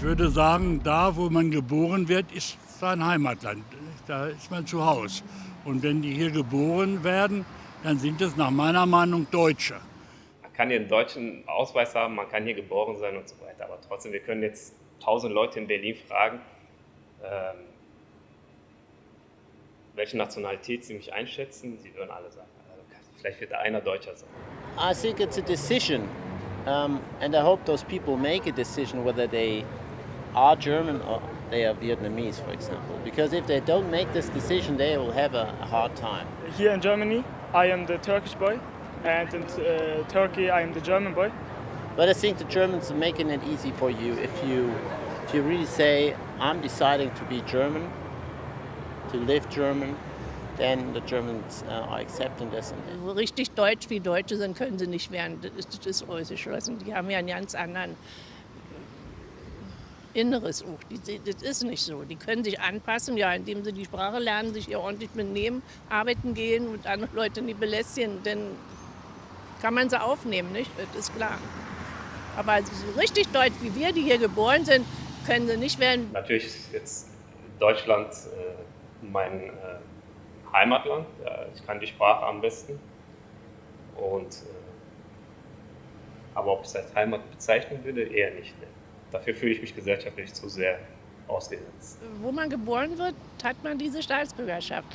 Ich würde sagen, da, wo man geboren wird, ist sein Heimatland. Da ist man zu Hause. Und wenn die hier geboren werden, dann sind es nach meiner Meinung Deutsche. Man kann hier einen deutschen Ausweis haben, man kann hier geboren sein und so weiter. Aber trotzdem, wir können jetzt tausend Leute in Berlin fragen, ähm, welche Nationalität sie mich einschätzen. Sie würden alle sagen, also vielleicht wird einer Deutscher sein. I think it's a decision. Um, and I hope those people make a decision whether they are German or they are Vietnamese, for example. Because if they don't make this decision, they will have a, a hard time. Here in Germany, I am the Turkish boy, and in uh, Turkey, I am the German boy. But I think the Germans are making it easy for you if you, if you really say, I'm deciding to be German, to live German, then the Germans uh, are accepting this. Richtig deutsch wie Deutsche sind, können sie nicht werden. Das ist, das ist ausgeschlossen. Die haben ja einen ganz anderen Inneres auch. Die, das ist nicht so. Die können sich anpassen, ja, indem sie die Sprache lernen, sich hier ordentlich mitnehmen, arbeiten gehen und andere Leute nicht belästigen. Dann kann man sie aufnehmen, nicht? Das ist klar. Aber so richtig deutsch wie wir, die hier geboren sind, können sie nicht werden. Natürlich ist jetzt Deutschland äh, mein äh, Heimatland. Ja, ich kann die Sprache am besten. Und, äh, aber ob ich es als Heimat bezeichnen würde, eher nicht. Ne? Dafür fühle ich mich gesellschaftlich zu sehr ausgesetzt. Wo man geboren wird, hat man diese Staatsbürgerschaft.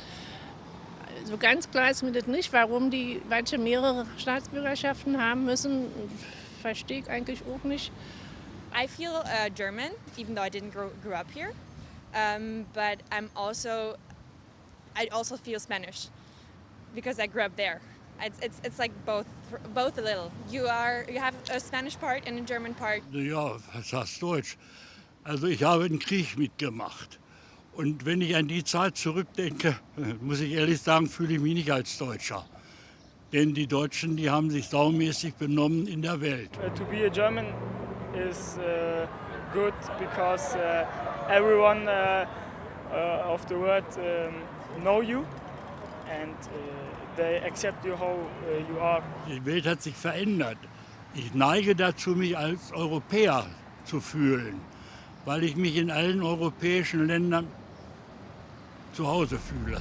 So also ganz klar ist mir das nicht, warum die manche mehrere Staatsbürgerschaften haben müssen. Verstehe ich eigentlich auch nicht. I feel uh, German, even though I didn't grow, grow up here. Um, but I'm also, I also feel Spanish because I grew up there. It's, it's, it's like both, both a little. You are, you have a Spanish part and a German part. Ja, was heißt Deutsch? Also ich habe einen Krieg mitgemacht. Und wenn ich an die Zeit zurückdenke, muss ich ehrlich sagen, fühle ich mich nicht als Deutscher. Denn die Deutschen, die haben sich saumäßig benommen in der Welt. Uh, to be a German is uh, good because uh, everyone uh, uh, of the world um, know you and uh, they accept you how you are. Die Welt hat sich verändert. Ich neige dazu, mich als Europäer zu fühlen, weil ich mich in allen europäischen Ländern zu Hause fühle.